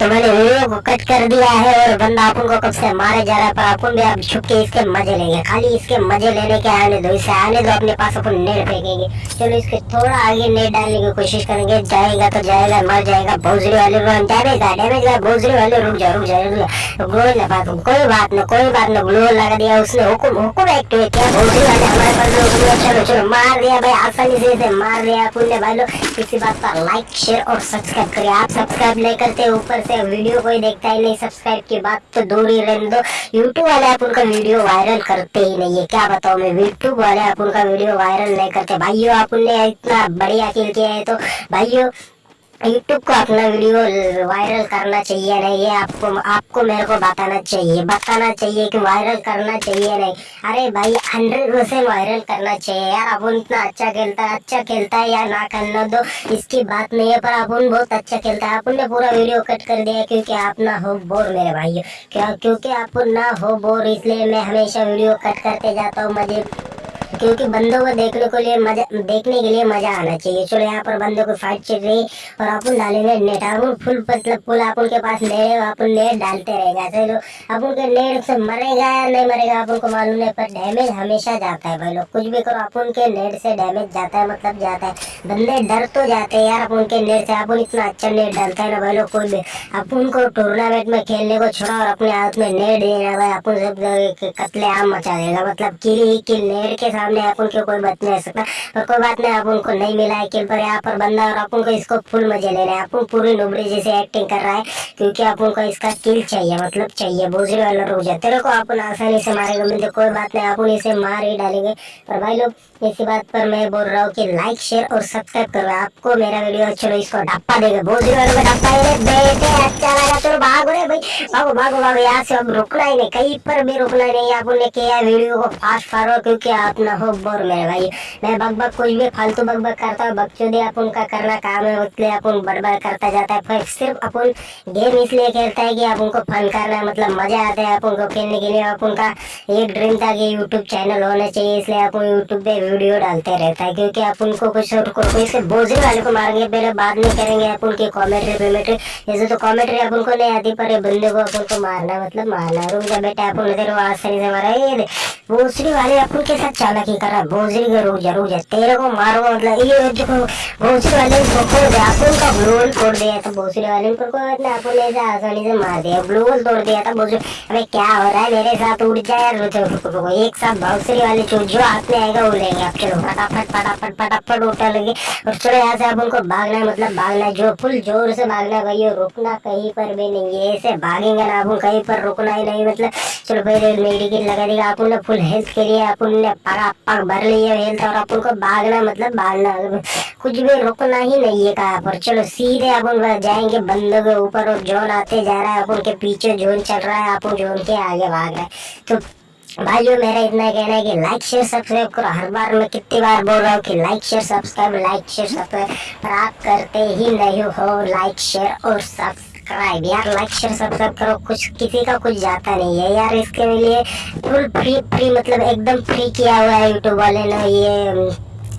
तो को कट कर दिया है और बंदा अपन को कब से मारे जा रहा है, पर अपन भी अब छुप के इसके मज़े लेंगे। खाली इसके मज़े लेने के आने दो, इसे आने दो, अपने पास अपन नेट फेंकेंगे। चलो इसके थोड़ा आगे नेट डालने की कोशिश करेंगे, जाएगा तो जाएगा, मर जाएगा, भोजरी वाले डैमेज का डैमेज का भोजरी वाले रुक जा रुक जा रुक जा ग्लो बात कोई बात ना, कोई बात ना ग्लो लगा दिया, उसने हुकुम हुकुम एक्टिवेट किया भोजरी वाले हमारे पास लोग चलो चलो मार दिया भाई, आसानी से इसे मार दिया ने भाई लोग। किसी बात पर लाइक शेयर और सब्सक्राइब करिए। आप सब्सक्राइब नहीं करते, ऊपर से वीडियो कोई देखता ही नहीं सब्सक्राइब की बात तो दूर ही रहने दो। यूट्यूब वाले आप उनका वीडियो वायरल करते ही नहीं है। क्या बताओ मैं? यूट्यूब वाले आप उनका वीडियो वायरल नहीं करते। भाइयों, आप उनने इतना बढ़िया खेल किया है तो भाइयों यूट्यूब को अपना वीडियो वायरल करना चाहिए नहीं, ये आपको आपको मेरे को बताना चाहिए बताना चाहिए कि वायरल करना चाहिए नहीं। अरे भाई हंड्रेड परसेंट वायरल करना चाहिए यार, अपन इतना अच्छा खेलता है अच्छा खेलता है या ना करना दो इसकी बात नहीं है, पर अपन बहुत अच्छा खेलता है। अपन ने पूरा वीडियो कट कर दिया क्योंकि आप ना हो बोर मेरे भाई क्या, क्योंकि आप ना हो बोर इसलिए मैं हमेशा वीडियो कट करते जाता हूँ मुझे क्योंकि बंदों को देखने को लिए मज़ा, देखने के लिए मज़ा आना चाहिए। चलो यहाँ पर बंदों को फाइट चल रही और अपन डालेंगे नेट अपन फुल मतलब फुल अपन के पास नेट अपन नेट डालते रहेगा। चलो अपन के नेट से मरेगा या नहीं मरेगा, आप उनको मालूम नहीं, पर डैमेज हमेशा जाता है भाई लोग। कुछ भी करो, आप उनके नेट से डैमेज जाता है मतलब जाता है। बंदे डर तो जाते हैं यार अपन के नेट से अपन इतना अच्छा नेट डालता है ना भाई लोग कोई भी अपन को टूर्नामेंट में खेलने को छोड़ा और अपने हाथ में नेट देना भाई, अपन सब कतले आम मचा देगा। मतलब किल ही किल, नेट के सामने अपन के कोई बच नहीं सकता। पर कोई बात नहीं अपन को नहीं मिला है किल, पर यहाँ पर बंदा और अपन को इसको फुल मज़े ले रहे हैं। अपन पूरी नुबड़ी जैसे एक्टिंग कर रहा है, क्योंकि अपन को इसका किल चाहिए मतलब चाहिए बोझरी वाला रुक जाए तेरे को अपन आसानी से मारेगा मिलते कोई बात नहीं अपन इसे मार ही डालेंगे। पर भाई लोग, इसी बात पर मैं बोल रहा हूँ कि लाइक शेयर और सब्सक्राइब करो आपको मेरा वीडियो चलो इसको डप्पा देगा। बोझरी वाले को डप्पा ही। बेटे अच्छा लगा चलो भागो रे भाई। भागो भागो भागो। यहाँ से अब रुकना ही नहीं। कहीं पर भी रुकना नहीं। अपन ने किया वीडियो को फास्ट फॉरवर्ड क्योंकि आप ना हो, बोर मेरे भाई। मैं बक बक कुछ भी फालतू बक बक करता हूँ। बकचोदी अपन का करना काम है इसलिए अपन बड़बड़ करता जाता है। फिर सिर्फ़ अपन गेम इसलिए खेलता है कि आप उनको फन करना मतलब मज़ा आता है अपन को खेलने के लिए। आप उनका एक ड्रीम था कि यूट्यूब चैनल होना चाहिए। इसलिए अपन यूट्यूब पे वीडियो डालते रहता है। क्योंकि आप उनको कुछ कोई से बोझने वाले को मारेंगे पहले बाद में करेंगे अपन की कॉमेंट्री वेमेंट्री जैसे तो कॉमेंट्री अपन को नहीं आती, पर ये बंदे को अपन को मारना मतलब मारना रुक जा बेटा तेरे को आसानी से मारा ये भोसड़ी वाले अपन के साथ चालाकी कर भोसड़ी का रुक जा जा। तेरे को मारो मतलब ये देखो भोसड़ी वाले को दिया अपन का ब्लू होल तोड़ दिया था भोसड़ी वाले को अपन ने ऐसे आसानी से मार दिया ब्लू होल तोड़ दिया था भोसड़ी अबे क्या हो रहा है, मेरे साथ उड़ जाए रुको रुको एक साथ भोसड़ी वाले जो जो हाथ में आएगा, वो लेंगे आप, चलो। फटाफट फटाफट फटाफट उठा लगे। और चलो यहाँ से अपन को भागना है मतलब भागना है, जो फुल ज़ोर से भागना है भाई रुकना कहीं पर भी नहीं है, ऐसे भागेंगे ना अपन कहीं पर, रुकना ही नहीं मतलब चलो पहले मेडिकेट लगा देगा अपन ने फुल हेल्थ के लिए अपन ने पगा पग भर लिया हेल्थ और अपन को भागना मतलब भागना। कुछ भी रुकना ही नहीं है कहाँ पर। चलो सीधे अपन जाएँगे, बंदों के ऊपर और जोन आते जा रहा है, अपन के पीछे जोन चल रहा है, अपन जोन के आगे भाग रहे हैं। तो भाइयों मेरा इतना कहना है कि लाइक शेयर सब्सक्राइब करो। हर बार मैं कितनी बार बोल रहा हूँ कि like share subscribe like share subscribe पर आप करते ही नहीं हो लाइक शेयर और सब्सक्राइब यार लाइक शेयर सब्सक्राइब करो, कुछ किसी का कुछ जाता नहीं है यार, इसके लिए फुल फ्री फ्री मतलब एकदम फ्री किया हुआ है यूट्यूब वाले ने ये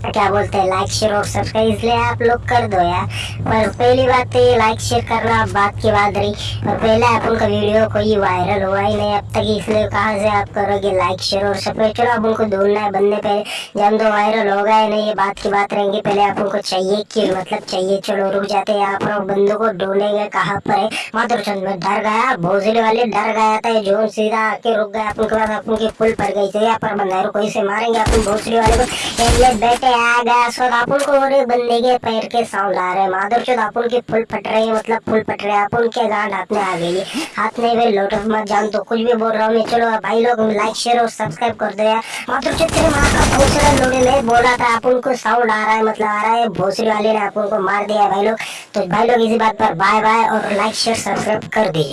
क्या बोलते हैं लाइक शेयर और सब्सक्राइब इसलिए आप लोग कर दो यार। पर पहली बात तो ये लाइक शेयर करना बात की बात रही। और पहले आप उनका वीडियो कोई वायरल हुआ ही नहीं, अब तक इसलिए कहाँ से आप करोगे लाइक शेयर और सब्सक्राइब चलो अब उनको ढूंढना है बंदे पहले जब तो वायरल होगा ही नहीं, ये बात की बात रहेंगी। पहले आप उनको चाहिए कि मतलब चाहिए, चलो रुक जाते यहाँ पर। बंदों को ढूंढेंगे कहाँ पर है। माधुर चंद में डर गया भोजले वाले डर गया था जो सीधा आके रुक गया अपन के पास अपन की फुल पड़ गई थी यहाँ पर बंदा कोई से मारेंगे अपन भोसले वाले को। बैठे आ गया को एक बंदे के पैर के साउंड आ रहे हैं। माधुर चौथ के फूल फट रही है? मतलब फुल फट रहे हैं। अपन के गांड हाथ में आ गई हाथ में वे लोट मत जान। तो कुछ भी बोल रहा हूँ, मैं चलो भाई लोग लाइक शेयर और सब्सक्राइब कर दो यार। माधुर चौथ तेरे माँ का भोसड़ा लोड़े में बोला था अपन को साउंड आ रहा है मतलब आ रहा है। भोसड़ी वाले ने अपन को मार दिया भाई लोग। तो भाई लोग, इसी बात पर बाय बाय और लाइक शेयर सब्सक्राइब कर दीजिए।